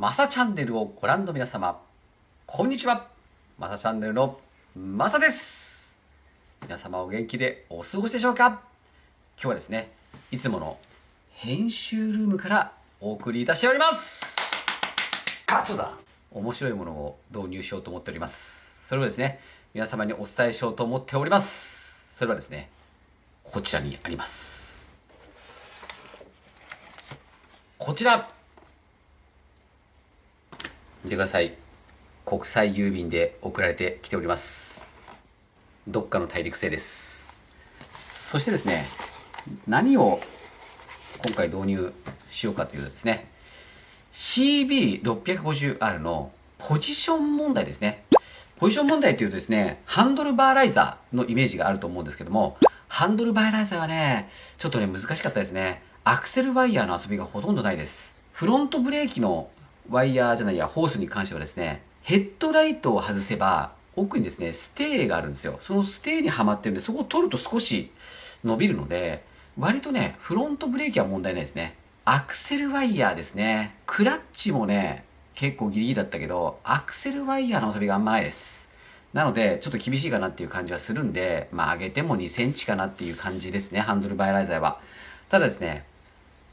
マサチャンネルをご覧の皆様、こんにちは。マサチャンネルのマサです。皆様お元気でお過ごしでしょうか？今日はですね、いつもの編集ルームからお送りいたしております。勝つだ面白いものを導入しようと思っております。それをですね、皆様にお伝えしようと思っております。それはですね、こちらにあります。こちら見てください。国際郵便で送られてきております。どっかの大陸製です。そしてですね、何を今回導入しようかというとですね、CB650R のポジション問題ですね。ポジション問題というとですね、ハンドルバーライザーのイメージがあると思うんですけども、ハンドルバーライザーはね、ちょっとね、難しかったですね。アクセルワイヤーの遊びがほとんどないです。フロントブレーキのワイヤーじゃないや、ホースに関してはですね、ヘッドライトを外せば、奥にですね、ステーがあるんですよ。そのステーにはまってるんで、そこを取ると少し伸びるので、割とね、フロントブレーキは問題ないですね。アクセルワイヤーですね。クラッチもね、結構ギリギリだったけど、アクセルワイヤーの遊びがあんまないです。なので、ちょっと厳しいかなっていう感じはするんで、まあ上げても2センチかなっていう感じですね、ハンドルバイライザーは。ただですね、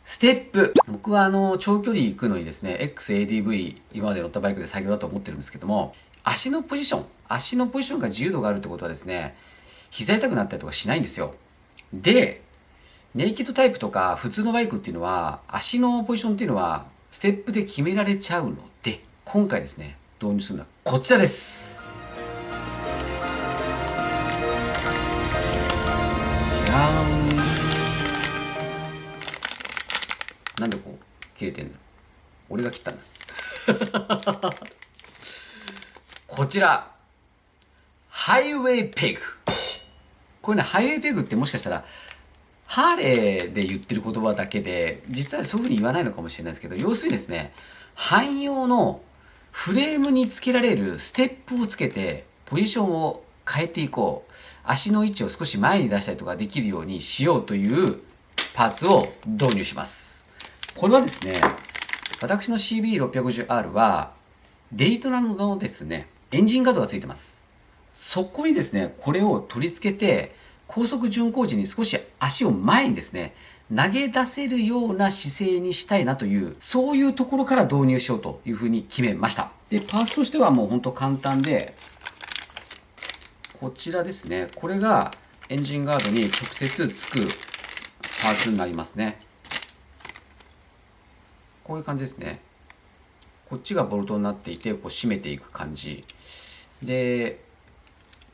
ステップ。僕はあの、長距離行くのにですね、XADV、今まで乗ったバイクで作業だと思ってるんですけども、足のポジション、足のポジションが自由度があるってことはですね、膝痛くなったりとかしないんですよ。で、ネイキッドタイプとか普通のバイクっていうのは、足のポジションっていうのは、ステップで決められちゃうので、今回ですね、導入するのはこちらです。切れてんの。俺が切ったんだ。こちら。ハイウェイペグこれねハイウェイペグってもしかしたらハーレーで言ってる言葉だけで実はそういうふうに言わないのかもしれないですけど要するにですね汎用のフレームにつけられるステップをつけてポジションを変えていこう。足の位置を少し前に出したりとかできるようにしようというパーツを導入します。これはですね、私の CB650R は、デイトナのですね、エンジンガードがついてます。そこにですね、これを取り付けて、高速巡航時に少し足を前にですね、投げ出せるような姿勢にしたいなという、そういうところから導入しようというふうに決めました。で、パーツとしてはもうほんと簡単で、こちらですね、これがエンジンガードに直接つくパーツになりますね。こういう感じですね。こっちがボルトになっていてこう締めていく感じ。で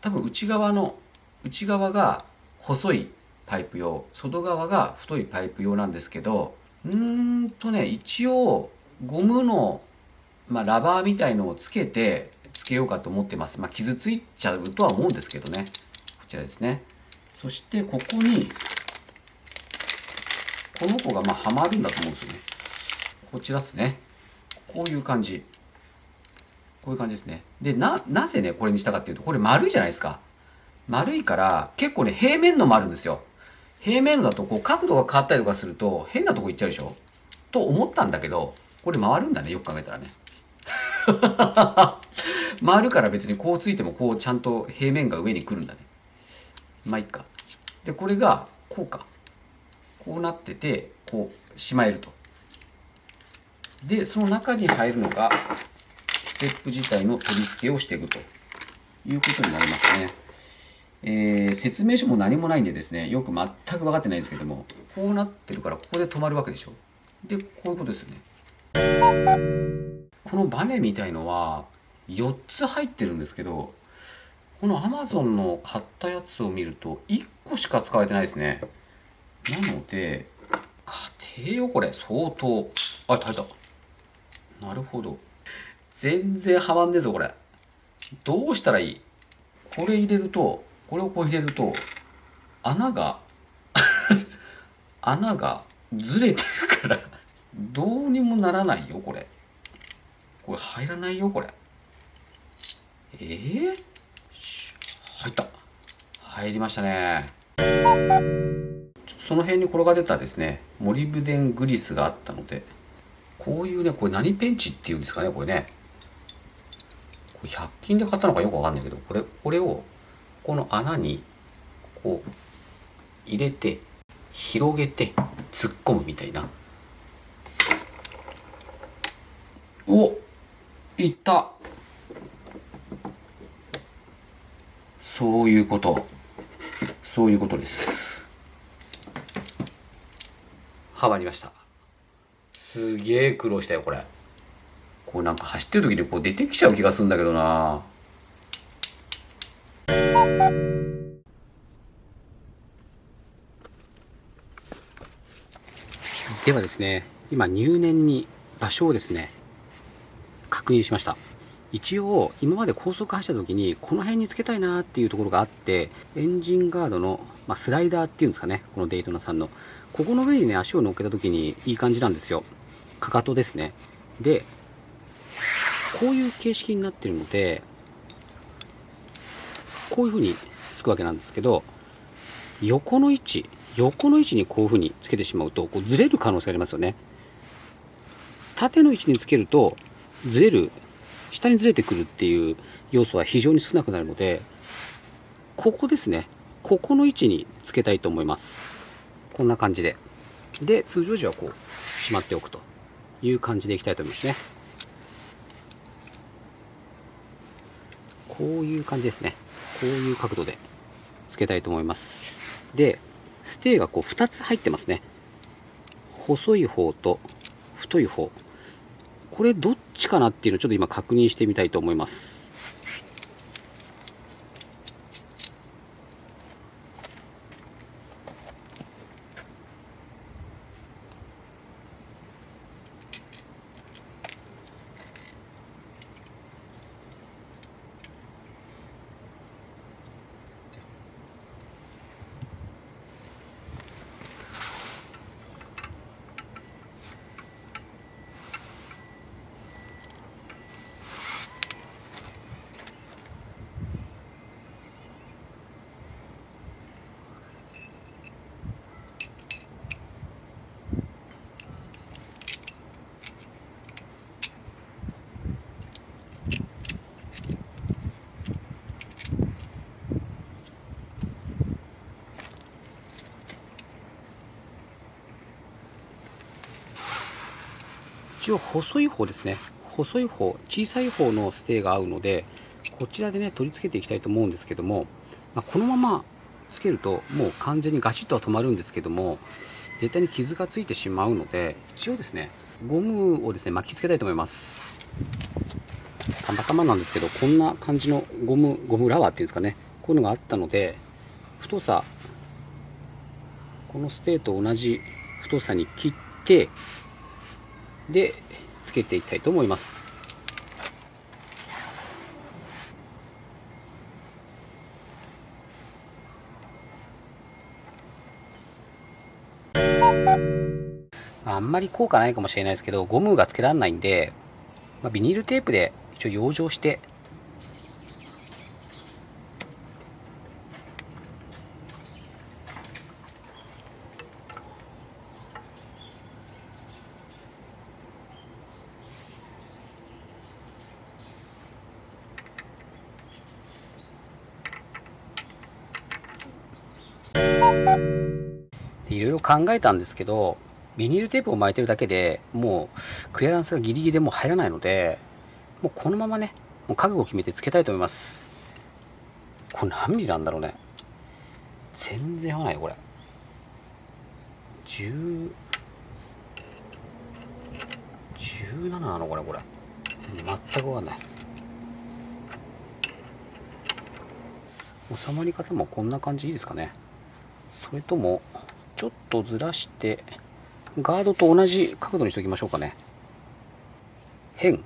多分内側の内側が細いパイプ用外側が太いパイプ用なんですけどうーんとね一応ゴムの、まあ、ラバーみたいのをつけてつけようかと思ってます、まあ、傷ついちゃうとは思うんですけどね。こちらですね。そしてここにこの子がまあはまるんだと思うんですよね。こちらですね。こういう感じ。こういう感じですね。で、な、なぜね、これにしたかっていうと、これ丸いじゃないですか。丸いから、結構ね、平面のもあるんですよ。平面だと、こう、角度が変わったりとかすると、変なとこ行っちゃうでしょと思ったんだけど、これ回るんだね、よく考えたらね。回るから別にこうついても、こう、ちゃんと平面が上に来るんだね。まあ、いっか。で、これが、こうか。こうなってて、こう、しまえると。で、その中に入るのが、ステップ自体の取り付けをしていくということになりますね。えー、説明書も何もないんでですね、よく全く分かってないんですけども、こうなってるから、ここで止まるわけでしょ。で、こういうことですよね。このバネみたいのは、4つ入ってるんですけど、この Amazon の買ったやつを見ると、1個しか使われてないですね。なので、家庭よ、これ、相当。あ、入った。なるほど。全然はまんねえぞ、これ。どうしたらいい？これ入れると、これをこう入れると、穴が 穴がずれてるからどうにもならないよ、これ。これ入らないよ、これ。えー、入った。入りましたね。その辺に転がってたですね、モリブデングリスがあったので、こういうねこれ何ペンチっていうんですかねこれね。これ100均で買ったのかよくわかんないけどこれこれをこの穴にこう入れて広げて突っ込むみたいな。おいった。そういうこと。そういうことです。はまりました。すげえ苦労したよこれ。こうなんか走ってる時にこう出てきちゃう気がするんだけどな。ではですね今入念に場所をですね確認しました。一応今まで高速走った時にこの辺につけたいなっていうところがあってエンジンガードの、まあ、スライダーっていうんですかねこのデイトナさんの。ここの上にね足を乗っけた時にいい感じなんですよ。かかとですね。でこういう形式になってるのでこういう風につくわけなんですけど横の位置横の位置にこういう風につけてしまうとこうずれる可能性がありますよね。縦の位置につけるとずれる下にずれてくるっていう要素は非常に少なくなるのでここですね。ここの位置につけたいと思います。こんな感じで。で通常時はこうしまっておくと。いう感じでいきたいと思いますね。こういう感じですね。こういう角度でつけたいと思います。でステーがこう2つ入ってますね。細い方と太い方。これどっちかなっていうのをちょっと今確認してみたいと思います。一応細い方ですね。細い方小さい方のステーが合うのでこちらでね取り付けていきたいと思うんですけども、まあ、このままつけるともう完全にガチッとは止まるんですけども絶対に傷がついてしまうので一応ですねゴムをですね巻きつけたいと思います。たまたまなんですけどこんな感じのゴムゴムラワーっていうんですかねこういうのがあったので太さこのステーと同じ太さに切ってでつけていきたいと思います。あんまり効果ないかもしれないですけどゴムがつけられないんで、まあ、ビニールテープで一応養生していろいろ考えたんですけどビニールテープを巻いてるだけでもうクリアランスがギリギリでも入らないのでもうこのままねもう覚悟を決めてつけたいと思います。これ何ミリなんだろうね。全然合わないよこれ。10 17なのこれこれ。全く合わない。収まり方もこんな感じいいですかね。それともちょっとずらしてガードと同じ角度にしておきましょうかね。変。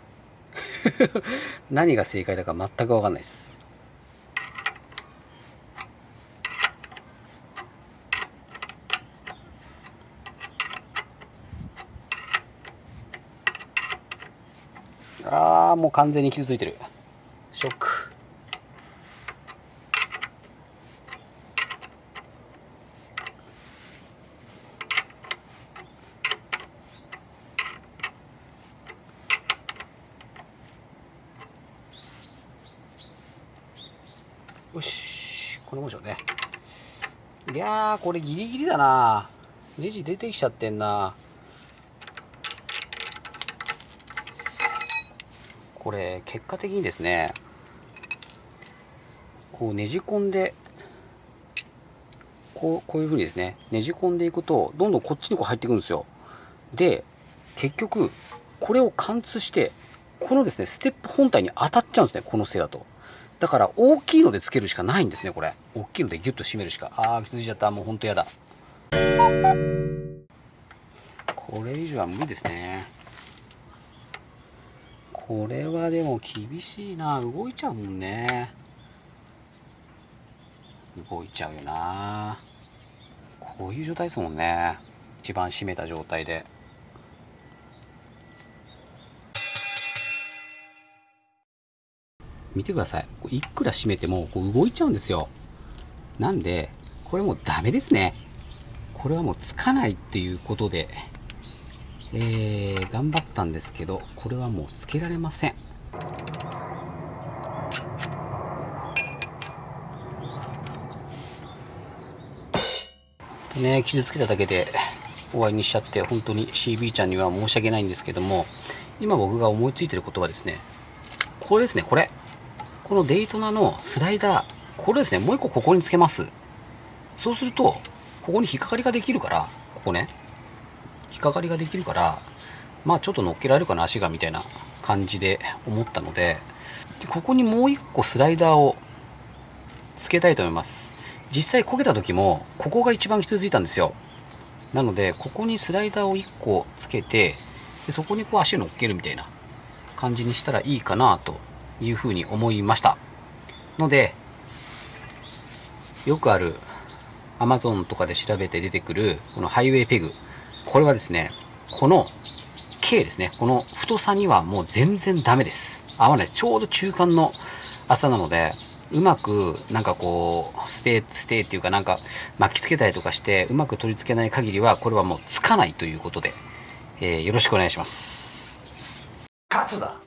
何が正解だか全く分かんないです。ああもう完全に傷ついてる。ショック。んなもんでしょうね。いやーこれギリギリだな。ネジ出てきちゃってんな。これ結果的にですねこうねじ込んでこうこういうふうにですねねじ込んでいくとどんどんこっちにこう入っていくんですよ。で結局これを貫通してこのですねステップ本体に当たっちゃうんですねこのせいだと。だから大きいのでつけるしかないんですねこれ。大きいのでギュッと締めるしか。ああ気づいちゃったもうほんとやだ。これ以上は無理ですね。これはでも厳しいな。動いちゃうもんね。動いちゃうよな。こういう状態ですもんね。一番締めた状態で。見てください。いくら締めてもこう動いちゃうんですよ。なんでこれもうダメですね。これはもうつかないっていうことでえー、頑張ったんですけどこれはもうつけられません。ね傷つけただけで終わりにしちゃって本当に CB ちゃんには申し訳ないんですけども今僕が思いついてることはですねこれですねこれ。このデイトナのスライダーこれですね。もう一個ここにつけます。そうするとここに引っかかりができるからここね。引っかかりができるからまあちょっと乗っけられるかな足がみたいな感じで思ったのででここにもう一個スライダーをつけたいと思います。実際焦げた時もここが一番傷ついたんですよ。なのでここにスライダーを1個つけてでそこにこう足を乗っけるみたいな感じにしたらいいかなというふうに思いました。のでよくある Amazon とかで調べて出てくるこのハイウェイペグ。これはですねこの K ですね。この太さにはもう全然ダメです。合わないです。ちょうど中間の厚さなのでうまくなんかこうステーステーっていうかなんか巻きつけたりとかしてうまく取り付けない限りはこれはもうつかないということで、えーよろしくお願いします。勝つだ。